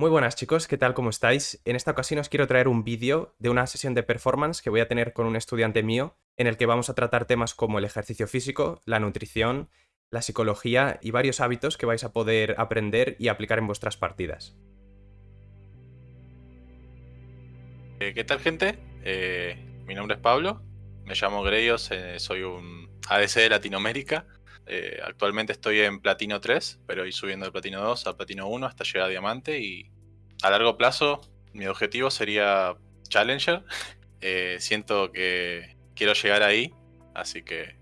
Muy buenas chicos, ¿qué tal? ¿Cómo estáis? En esta ocasión os quiero traer un vídeo de una sesión de performance que voy a tener con un estudiante mío, en el que vamos a tratar temas como el ejercicio físico, la nutrición, la psicología y varios hábitos que vais a poder aprender y aplicar en vuestras partidas. Eh, ¿Qué tal gente? Eh, mi nombre es Pablo, me llamo Greyos, eh, soy un ADC de Latinoamérica. Actualmente estoy en Platino 3, pero ir subiendo de Platino 2 a Platino 1 hasta llegar a Diamante y a largo plazo mi objetivo sería Challenger. siento que quiero llegar ahí, así que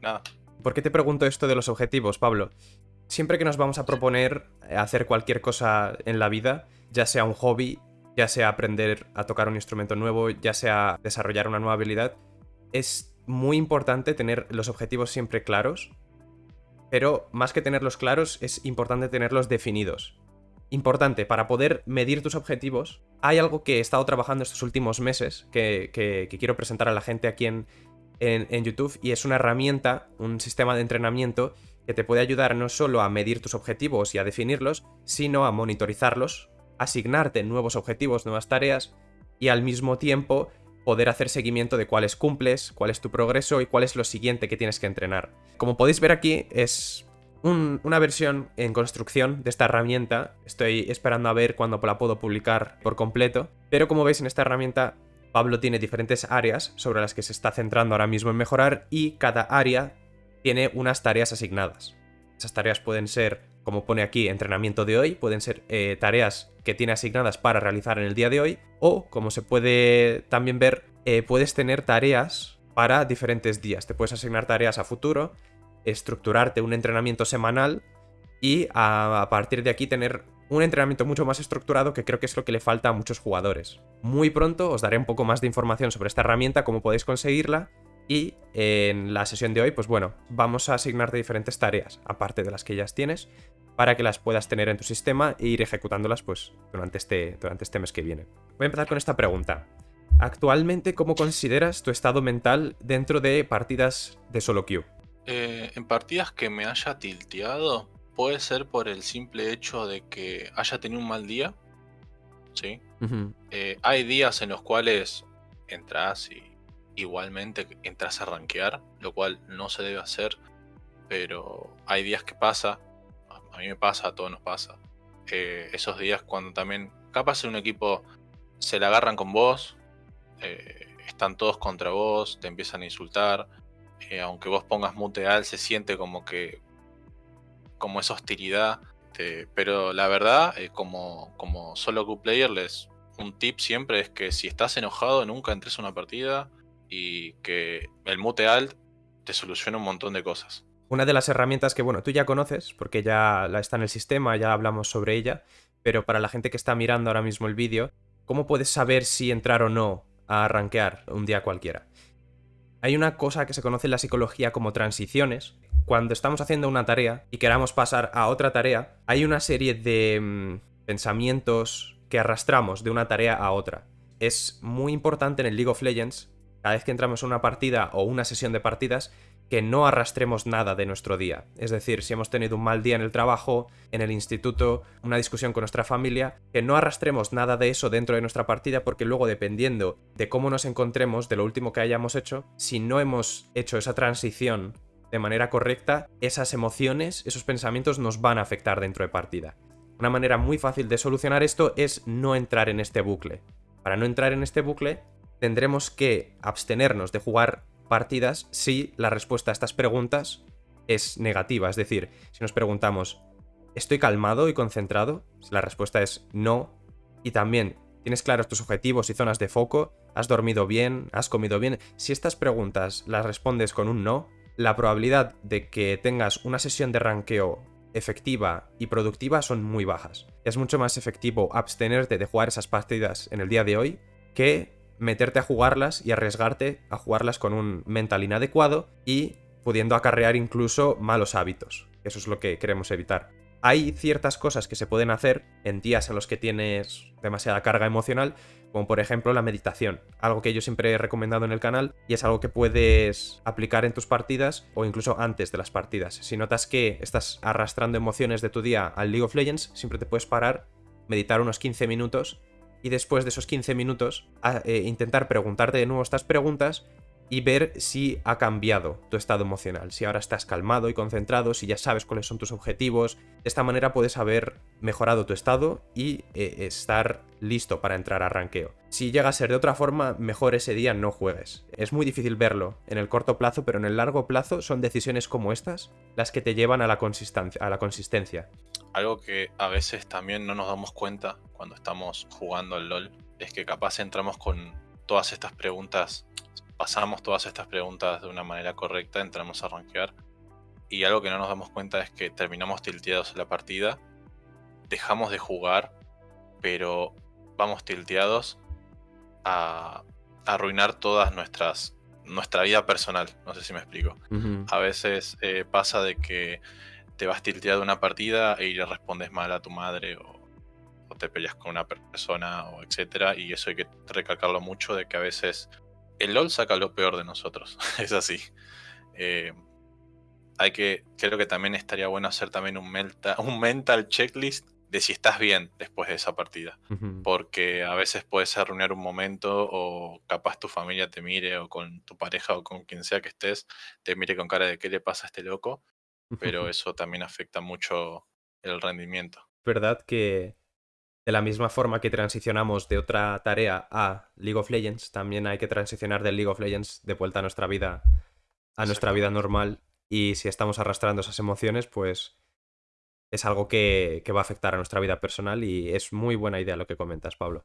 nada. ¿Por qué te pregunto esto de los objetivos, Pablo? Siempre que nos vamos a proponer hacer cualquier cosa en la vida, ya sea un hobby, ya sea aprender a tocar un instrumento nuevo, ya sea desarrollar una nueva habilidad, es muy importante tener los objetivos siempre claros, pero más que tenerlos claros, es importante tenerlos definidos. Importante, para poder medir tus objetivos, hay algo que he estado trabajando estos últimos meses, que, quiero presentar a la gente aquí en, en YouTube, y es una herramienta, un sistema de entrenamiento que te puede ayudar no solo a medir tus objetivos y a definirlos, sino a monitorizarlos asignarte nuevos objetivos, nuevas tareas y al mismo tiempo poder hacer seguimiento de cuáles cumples, cuál es tu progreso y cuál es lo siguiente que tienes que entrenar. Como podéis ver aquí, es una versión en construcción de esta herramienta. Estoy esperando a ver cuándo la puedo publicar por completo. Pero como veis en esta herramienta, Pablo tiene diferentes áreas sobre las que se está centrando ahora mismo en mejorar y cada área tiene unas tareas asignadas. Esas tareas pueden ser como pone aquí, entrenamiento de hoy, pueden ser eh, tareas que tiene asignadas para realizar en el día de hoy, o como se puede también ver, eh, puedes tener tareas para diferentes días. Te puedes asignar tareas a futuro, estructurarte un entrenamiento semanal y a, a partir de aquí tener un entrenamiento mucho más estructurado que creo que es lo que le falta a muchos jugadores. Muy pronto os daré un poco más de información sobre esta herramienta, cómo podéis conseguirla y en la sesión de hoy, pues bueno, vamos a asignarte diferentes tareas, aparte de las que ya tienes, para que las puedas tener en tu sistema e ir ejecutándolas pues durante este, durante este mes que viene. Voy a empezar con esta pregunta. Actualmente, ¿cómo consideras tu estado mental dentro de partidas de solo queue? Eh, en partidas que me haya tilteado, puede ser por el simple hecho de que haya tenido un mal día. ¿Sí? Eh, hay días en los cuales entras y igualmente entras a rankear, lo cual no se debe hacer, pero hay días que pasa, a mí me pasa, a todos nos pasa, eh, esos días cuando también capaz en un equipo se la agarran con vos, eh, están todos contra vos, te empiezan a insultar, eh, aunque vos pongas muteal se siente como que como esa hostilidad, pero la verdad, como, como solo Q-Player, les un tip siempre es que si estás enojado nunca entres a una partida, y que el mute alt te soluciona un montón de cosas. Una de las herramientas que, bueno, tú ya conoces, porque ya la está en el sistema, ya hablamos sobre ella, pero para la gente que está mirando ahora mismo el vídeo, ¿cómo puedes saber si entrar o no a rankear un día cualquiera? Hay una cosa que se conoce en la psicología como transiciones. Cuando estamos haciendo una tarea y queramos pasar a otra tarea, hay una serie de mm, pensamientos que arrastramos de una tarea a otra. Es muy importante en el League of Legends cada vez que entramos en una partida o una sesión de partidas, que no arrastremos nada de nuestro día. Es decir, si hemos tenido un mal día en el trabajo, en el instituto, una discusión con nuestra familia, que no arrastremos nada de eso dentro de nuestra partida porque luego dependiendo de cómo nos encontremos, de lo último que hayamos hecho, si no hemos hecho esa transición de manera correcta, esas emociones, esos pensamientos nos van a afectar dentro de partida. Una manera muy fácil de solucionar esto es no entrar en este bucle. Para no entrar en este bucle, tendremos que abstenernos de jugar partidas si la respuesta a estas preguntas es negativa. Es decir, si nos preguntamos, ¿estoy calmado y concentrado? La respuesta es no. Y también, ¿tienes claros tus objetivos y zonas de foco? ¿Has dormido bien? ¿Has comido bien? Si estas preguntas las respondes con un no, la probabilidad de que tengas una sesión de ranqueo efectiva y productiva son muy bajas. Es mucho más efectivo abstenerte de jugar esas partidas en el día de hoy que meterte a jugarlas y arriesgarte a jugarlas con un mental inadecuado y pudiendo acarrear incluso malos hábitos. Eso es lo que queremos evitar. Hay ciertas cosas que se pueden hacer en días en los que tienes demasiada carga emocional, como por ejemplo la meditación, algo que yo siempre he recomendado en el canal y es algo que puedes aplicar en tus partidas o incluso antes de las partidas. Si notas que estás arrastrando emociones de tu día al League of Legends, siempre te puedes parar meditar unos 15 minutos y después de esos 15 minutos eh, intentar preguntarte de nuevo estas preguntas y ver si ha cambiado tu estado emocional, si ahora estás calmado y concentrado, si ya sabes cuáles son tus objetivos. De esta manera puedes haber mejorado tu estado y eh, estar listo para entrar a ranqueo. Si llega a ser de otra forma, mejor ese día no juegues. Es muy difícil verlo en el corto plazo, pero en el largo plazo son decisiones como estas las que te llevan a la. A la consistencia. Algo que a veces también no nos damos cuenta cuando estamos jugando al LOL es que capaz entramos con todas estas preguntas pasamos todas estas preguntas de una manera correcta, entramos a rankear. Y algo que no nos damos cuenta es que terminamos tilteados en la partida, dejamos de jugar, pero vamos tilteados a, arruinar todas nuestras nuestra vida personal. No sé si me explico. A veces eh, pasa de que te vas tilteado una partida y le respondes mal a tu madre o, o, te peleas con una persona o etcétera. Y eso hay que recalcarlo mucho de que a veces el LOL saca lo peor de nosotros, es así. Eh, hay que, creo que también estaría bueno hacer también un, un mental checklist de si estás bien después de esa partida. Porque a veces puedes arruinar un momento o capaz tu familia te mire o con tu pareja o con quien sea que estés, te mire con cara de qué le pasa a este loco. Pero eso también afecta mucho el rendimiento. ¿Verdad que de la misma forma que transicionamos de otra tarea a League of Legends, también hay que transicionar del League of Legends de vuelta a nuestra vida, a nuestra vida normal. Y si estamos arrastrando esas emociones, pues es algo que, que va a afectar a nuestra vida personal y es muy buena idea lo que comentas, Pablo.